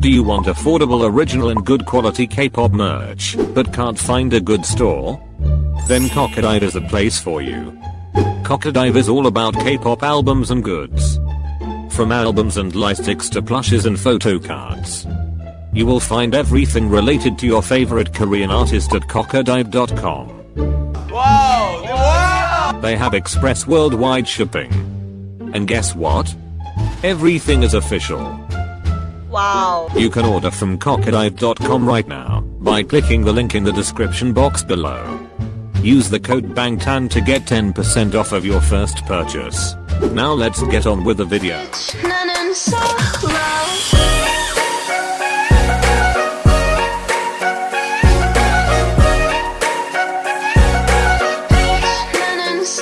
Do you want affordable original and good quality K-pop merch, but can't find a good store? Then Cokodive is the place for you. Cokodive is all about K-pop albums and goods. From albums and lightsticks to plushes and photo cards. You will find everything related to your favorite Korean artist at cokodive.com. Wow! Wow! They have express worldwide shipping. And guess what? Everything is official. Wow. You can order from cokodive.com right now by clicking the link in the description box below. Use the code BANGTAN to get 10% off of your first purchase. Now let's get on with the video.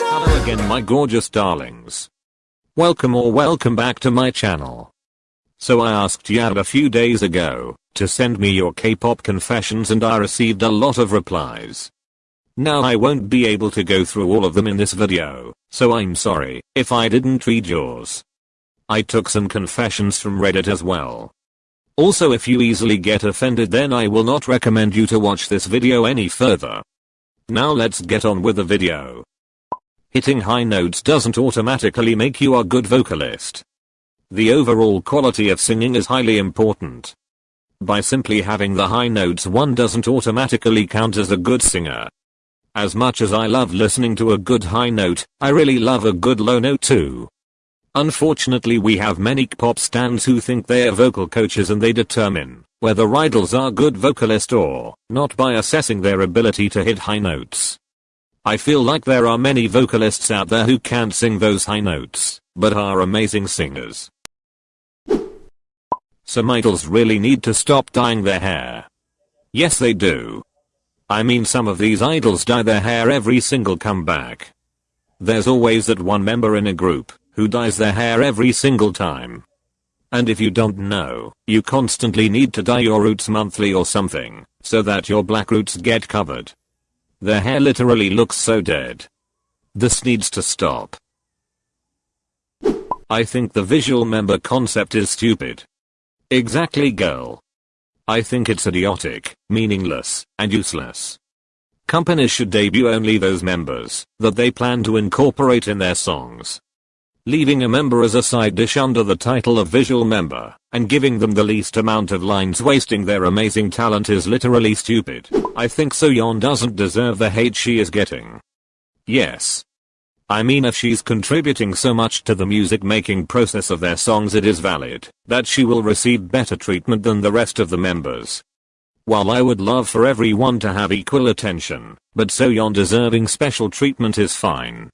Hello again my gorgeous darlings. Welcome or welcome back to my channel. So I asked Yad a few days ago to send me your K-pop confessions and I received a lot of replies. Now I won't be able to go through all of them in this video, so I'm sorry if I didn't read yours. I took some confessions from Reddit as well. Also if you easily get offended then I will not recommend you to watch this video any further. Now let's get on with the video. Hitting high notes doesn't automatically make you a good vocalist. The overall quality of singing is highly important. By simply having the high notes one doesn't automatically count as a good singer. As much as I love listening to a good high note, I really love a good low note too. Unfortunately we have many pop stans who think they are vocal coaches and they determine whether idols are good vocalist or not by assessing their ability to hit high notes. I feel like there are many vocalists out there who can't sing those high notes, but are amazing singers. Some idols really need to stop dyeing their hair. Yes they do. I mean some of these idols dye their hair every single comeback. There's always that one member in a group who dyes their hair every single time. And if you don't know, you constantly need to dye your roots monthly or something, so that your black roots get covered. Their hair literally looks so dead. This needs to stop. I think the visual member concept is stupid. Exactly girl. I think it's idiotic, meaningless, and useless. Companies should debut only those members that they plan to incorporate in their songs. Leaving a member as a side dish under the title of visual member and giving them the least amount of lines wasting their amazing talent is literally stupid. I think Soyeon doesn't deserve the hate she is getting. Yes. I mean if she's contributing so much to the music making process of their songs it is valid that she will receive better treatment than the rest of the members. While I would love for everyone to have equal attention, but Soyeon deserving special treatment is fine.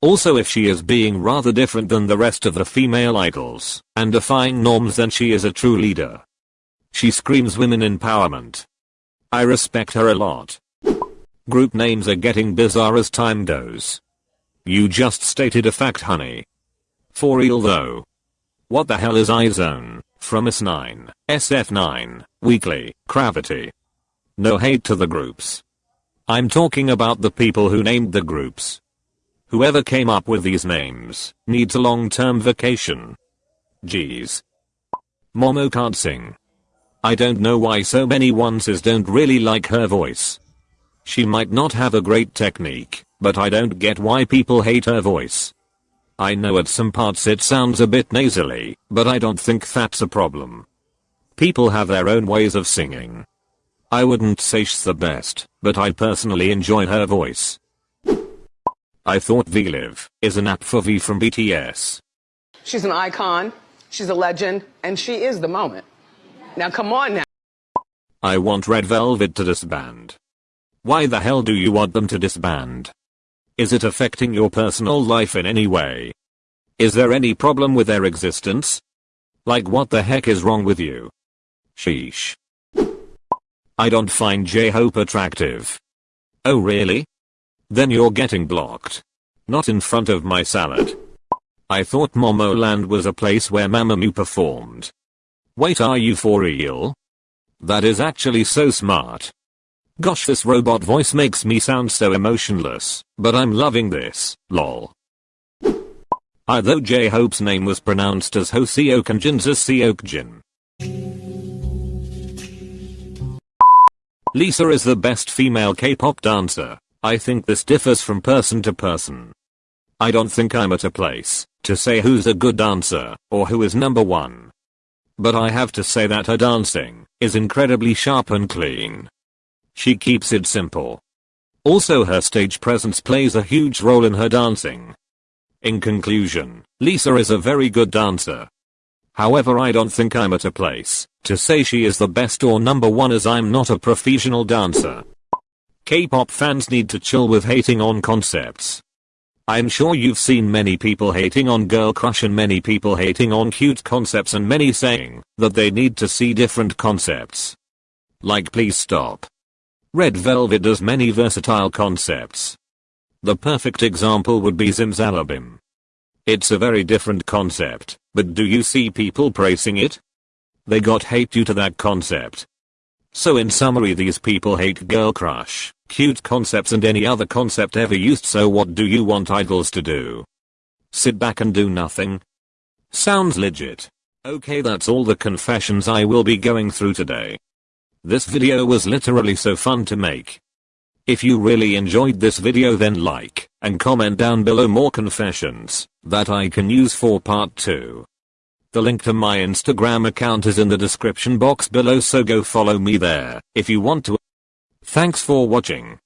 Also if she is being rather different than the rest of the female idols, and defying norms then she is a true leader. She screams women empowerment. I respect her a lot. Group names are getting bizarre as time goes. You just stated a fact honey. For real though. What the hell is iZone, fromis_9, SF9, Weekly, Cravity? No hate to the groups. I'm talking about the people who named the groups. Whoever came up with these names needs a long-term vacation. Jeez. Momo can't sing. I don't know why so many onces don't really like her voice. She might not have a great technique, but I don't get why people hate her voice. I know at some parts it sounds a bit nasally, but I don't think that's a problem. People have their own ways of singing. I wouldn't say she's the best, but I personally enjoy her voice. I thought VLive is an app for V from BTS. She's an icon, she's a legend, and she is the moment. Now come on now. I want Red Velvet to disband. Why the hell do you want them to disband? Is it affecting your personal life in any way? Is there any problem with their existence? Like what the heck is wrong with you? Sheesh. I don't find J-Hope attractive. Oh really? Then you're getting blocked. Not in front of my salad. I thought Momoland was a place where Mamamoo performed. Wait are you for real? That is actually so smart. Gosh this robot voice makes me sound so emotionless, but I'm loving this, lol. I Although J-Hope's name was pronounced as Ho Jin's as Seok Jin. Lisa is the best female K-pop dancer. I think this differs from person to person. I don't think I'm at a place to say who's a good dancer or who is number one. But I have to say that her dancing is incredibly sharp and clean. She keeps it simple. Also her stage presence plays a huge role in her dancing. In conclusion, Lisa is a very good dancer. However I don't think I'm at a place to say she is the best or number one as I'm not a professional dancer. K-pop fans need to chill with hating on concepts. I'm sure you've seen many people hating on Girl Crush and many people hating on cute concepts and many saying that they need to see different concepts. Like please stop. Red Velvet does many versatile concepts. The perfect example would be Zimzalabim. It's a very different concept, but do you see people praising it? They got hate due to that concept. So in summary these people hate Girl Crush, cute concepts and any other concept ever used so what do you want idols to do? Sit back and do nothing? Sounds legit. Okay that's all the confessions I will be going through today. This video was literally so fun to make. If you really enjoyed this video then like and comment down below more confessions that I can use for part 2. The link to my Instagram account is in the description box below so go follow me there if you want to. Thanks for watching.